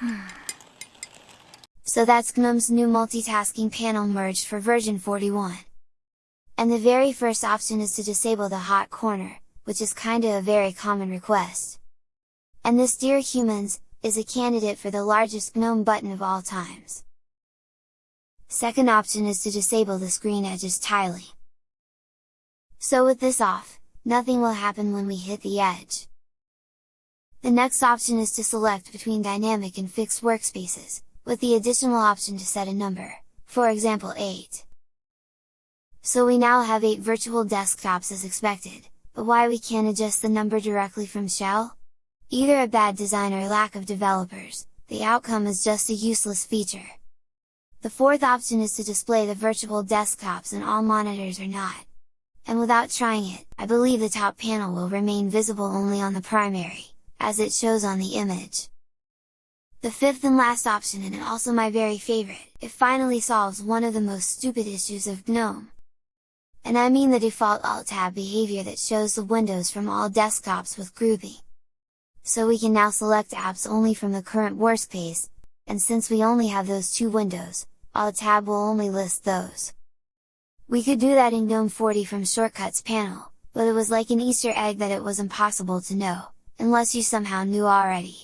So that's GNOME's new multitasking panel merged for version 41. And the very first option is to disable the hot corner, which is kinda a very common request. And this dear humans, is a candidate for the largest GNOME button of all times. Second option is to disable the screen edges tiling. So with this off, nothing will happen when we hit the edge. The next option is to select between dynamic and fixed workspaces, with the additional option to set a number, for example 8. So we now have 8 virtual desktops as expected, but why we can't adjust the number directly from shell? Either a bad design or lack of developers, the outcome is just a useless feature. The fourth option is to display the virtual desktops and all monitors or not. And without trying it, I believe the top panel will remain visible only on the primary, as it shows on the image. The fifth and last option and also my very favorite, it finally solves one of the most stupid issues of GNOME. And I mean the default Alt-Tab behavior that shows the windows from all desktops with Groovy. So we can now select apps only from the current workspace, and since we only have those two windows, Alt-Tab will only list those. We could do that in GNOME 40 from Shortcuts panel, but it was like an Easter egg that it was impossible to know, unless you somehow knew already.